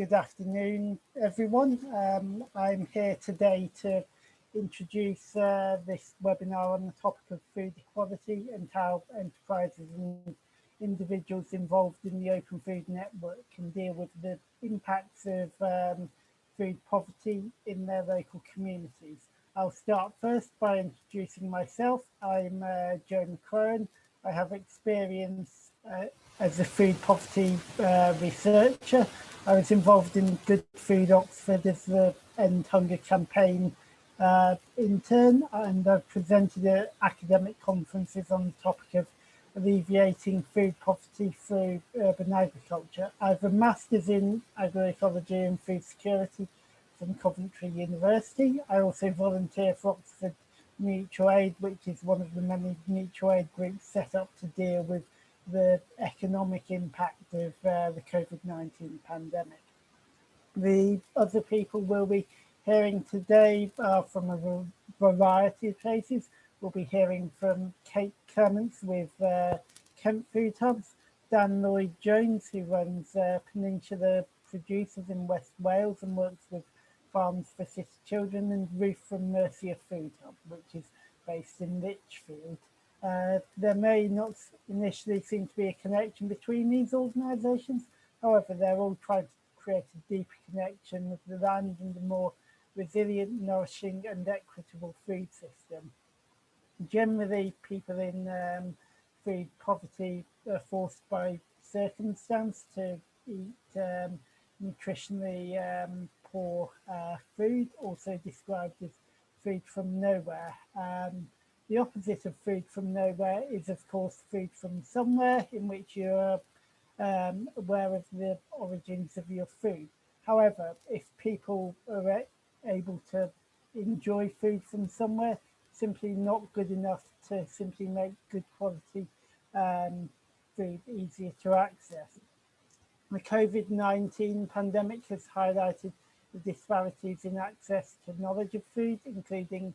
good afternoon, everyone. Um, I'm here today to introduce uh, this webinar on the topic of food equality and how enterprises and individuals involved in the Open Food Network can deal with the impacts of um, food poverty in their local communities. I'll start first by introducing myself. I'm uh, Joe. I have experience uh, as a food poverty uh, researcher. I was involved in Good Food Oxford as the End Hunger campaign uh, intern and I've presented at academic conferences on the topic of alleviating food poverty through urban agriculture. I have a master's in agroecology and food security from Coventry University. I also volunteer for Oxford Mutual Aid, which is one of the many mutual aid groups set up to deal with the economic impact of uh, the COVID-19 pandemic. The other people we'll be hearing today uh, from a variety of places. We'll be hearing from Kate Clements with uh, Kent Food Hubs, Dan Lloyd-Jones, who runs uh, Peninsula Producers in West Wales and works with Farms for City Children, and Ruth from Mercia Food Hub, which is based in Lichfield. Uh, there may not initially seem to be a connection between these organisations. However, they're all trying to create a deeper connection with the land and a more resilient, nourishing and equitable food system. Generally, people in um, food poverty are forced by circumstance to eat um, nutritionally um, poor uh, food, also described as food from nowhere. Um, the opposite of food from nowhere is, of course, food from somewhere in which you're um, aware of the origins of your food. However, if people are able to enjoy food from somewhere, simply not good enough to simply make good quality um, food easier to access. The COVID-19 pandemic has highlighted the disparities in access to knowledge of food, including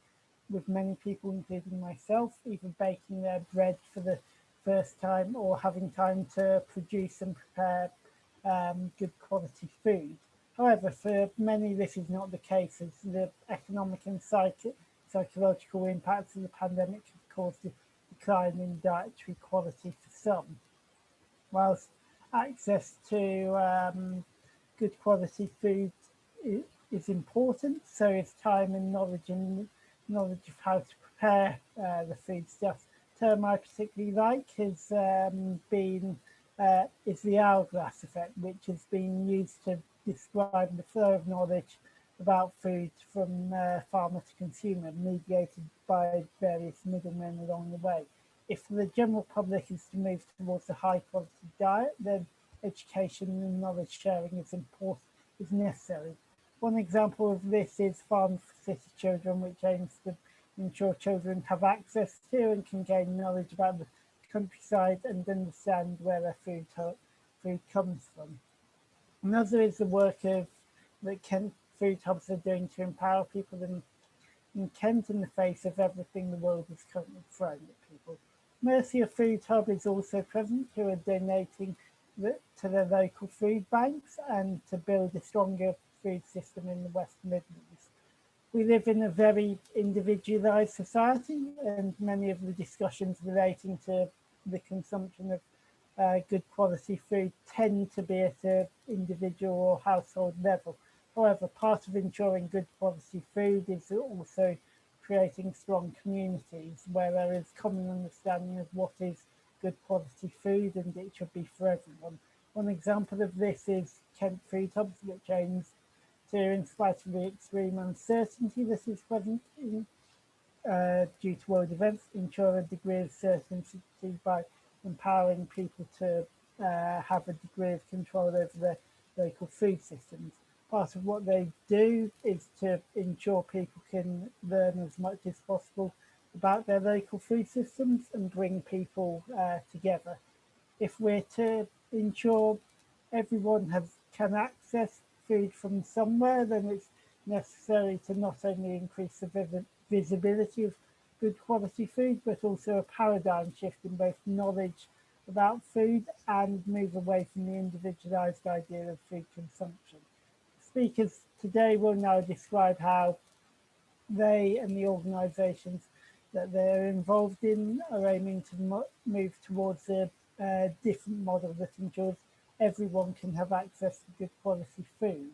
with many people, including myself, either baking their bread for the first time or having time to produce and prepare um, good quality food. However, for many, this is not the case as the economic and psych psychological impacts of the pandemic have caused a decline in dietary quality for some. Whilst access to um, good quality food is important, so is time and knowledge and knowledge of how to prepare uh, the food stuff. Term I particularly like has um, been uh, is the hourglass effect, which has been used to describe the flow of knowledge about food from uh, farmer to consumer, mediated by various middlemen along the way. If the general public is to move towards a high quality diet, then education and knowledge sharing is important, is necessary. One example of this is Farm for City Children, which aims to ensure children have access to and can gain knowledge about the countryside and understand where their food, food comes from. Another is the work of that Kent Food Hubs are doing to empower people in, in Kent in the face of everything the world is currently throwing at people. Mercia Food Hub is also present who are donating the, to their local food banks and to build a stronger food system in the West Midlands. We live in a very individualised society and many of the discussions relating to the consumption of uh, good quality food tend to be at an individual or household level. However, part of ensuring good quality food is also creating strong communities where there is common understanding of what is good quality food and it should be for everyone. One example of this is Kent Food Hubs, which in spite of the extreme uncertainty that is present in, uh, due to world events, ensure a degree of certainty by empowering people to uh, have a degree of control over their local food systems. Part of what they do is to ensure people can learn as much as possible about their local food systems and bring people uh, together. If we're to ensure everyone has can access food from somewhere, then it's necessary to not only increase the visibility of good quality food, but also a paradigm shift in both knowledge about food and move away from the individualized idea of food consumption. speakers today will now describe how they and the organisations that they're involved in are aiming to mo move towards a, a uh, different model that ensures everyone can have access to good quality food.